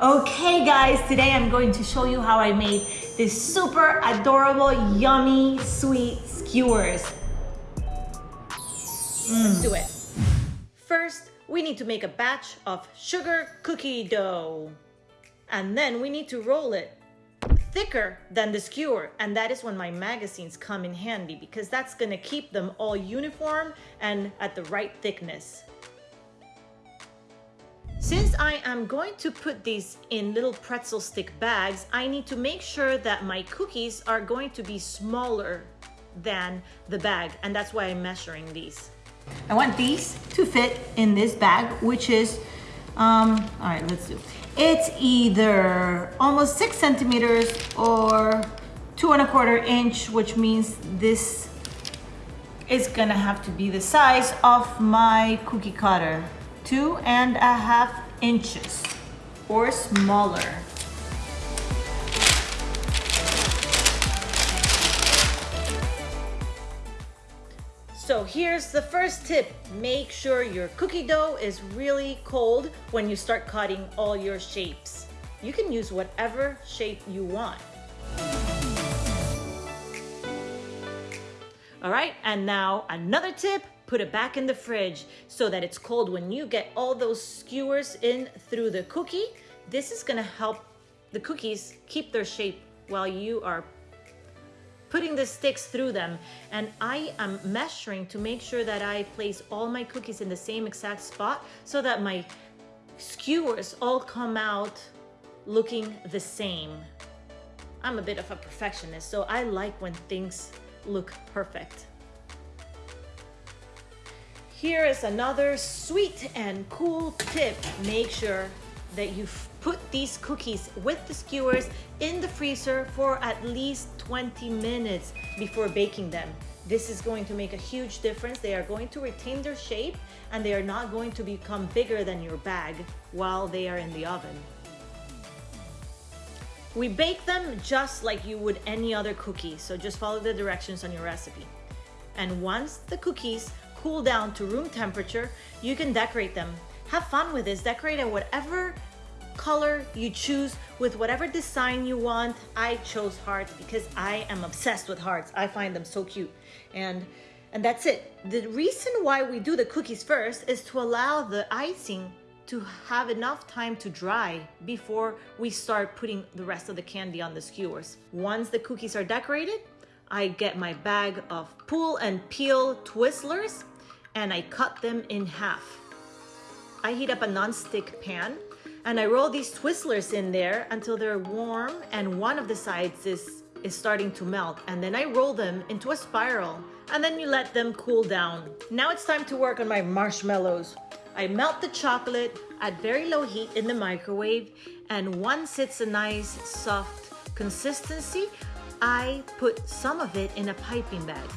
Okay guys, today I'm going to show you how I made this super adorable, yummy, sweet skewers. Mm. Let's do it. First, we need to make a batch of sugar cookie dough. And then we need to roll it thicker than the skewer. And that is when my magazines come in handy because that's gonna keep them all uniform and at the right thickness. Since I am going to put these in little pretzel stick bags, I need to make sure that my cookies are going to be smaller than the bag, and that's why I'm measuring these. I want these to fit in this bag, which is, um, all right, let's do. It's either almost six centimeters or two and a quarter inch, which means this is gonna have to be the size of my cookie cutter two and a half inches or smaller. So here's the first tip. Make sure your cookie dough is really cold when you start cutting all your shapes. You can use whatever shape you want. All right, and now another tip, put it back in the fridge so that it's cold when you get all those skewers in through the cookie. This is gonna help the cookies keep their shape while you are putting the sticks through them. And I am measuring to make sure that I place all my cookies in the same exact spot so that my skewers all come out looking the same. I'm a bit of a perfectionist, so I like when things look perfect. Here is another sweet and cool tip. Make sure that you put these cookies with the skewers in the freezer for at least 20 minutes before baking them. This is going to make a huge difference. They are going to retain their shape and they are not going to become bigger than your bag while they are in the oven. We bake them just like you would any other cookie, so just follow the directions on your recipe. And once the cookies cool down to room temperature, you can decorate them. Have fun with this. Decorate it whatever color you choose with whatever design you want. I chose hearts because I am obsessed with hearts. I find them so cute. And and that's it. The reason why we do the cookies first is to allow the icing to have enough time to dry before we start putting the rest of the candy on the skewers. Once the cookies are decorated, I get my bag of pull and peel Twizzlers and I cut them in half. I heat up a non-stick pan and I roll these Twizzlers in there until they're warm and one of the sides is, is starting to melt. And then I roll them into a spiral and then you let them cool down. Now it's time to work on my marshmallows. I melt the chocolate at very low heat in the microwave and once it's a nice soft consistency, I put some of it in a piping bag.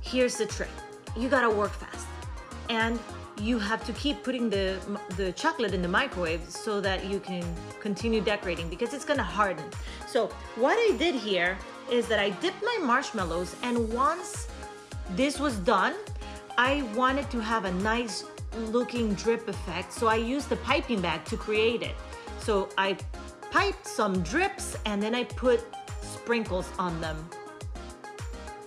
Here's the trick. You gotta work fast and you have to keep putting the, the chocolate in the microwave so that you can continue decorating because it's gonna harden. So what I did here is that I dipped my marshmallows and once this was done, I wanted to have a nice looking drip effect. So I used the piping bag to create it. So I piped some drips and then I put sprinkles on them.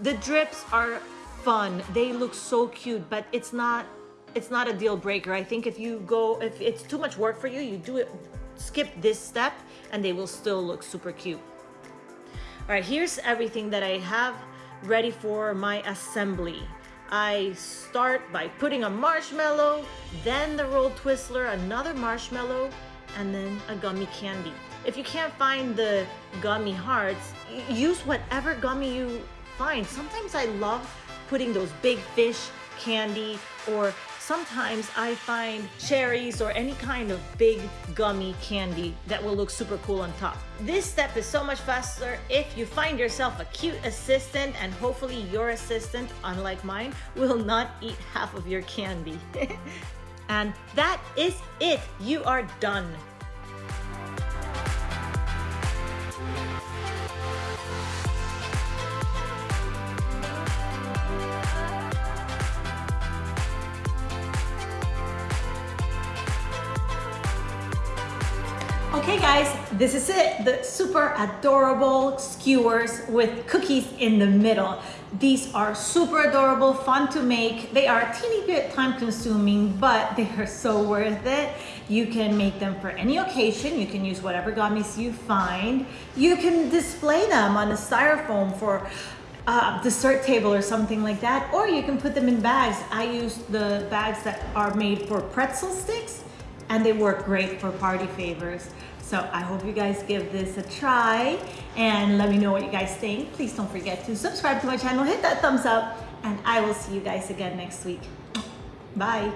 The drips are fun. They look so cute, but it's not it's not a deal breaker. I think if you go, if it's too much work for you, you do it, skip this step and they will still look super cute. All right, here's everything that I have ready for my assembly. I start by putting a marshmallow, then the rolled Twizzler, another marshmallow, and then a gummy candy. If you can't find the gummy hearts, use whatever gummy you find. Sometimes I love putting those big fish candy or sometimes I find cherries or any kind of big gummy candy that will look super cool on top. This step is so much faster if you find yourself a cute assistant and hopefully your assistant, unlike mine, will not eat half of your candy. and that is it. You are done. Okay guys, this is it. The super adorable skewers with cookies in the middle. These are super adorable, fun to make. They are a teeny bit time consuming, but they are so worth it. You can make them for any occasion. You can use whatever gummies you find. You can display them on a styrofoam for uh, dessert table or something like that, or you can put them in bags. I use the bags that are made for pretzel sticks and they work great for party favors. So I hope you guys give this a try and let me know what you guys think. Please don't forget to subscribe to my channel, hit that thumbs up, and I will see you guys again next week. Bye.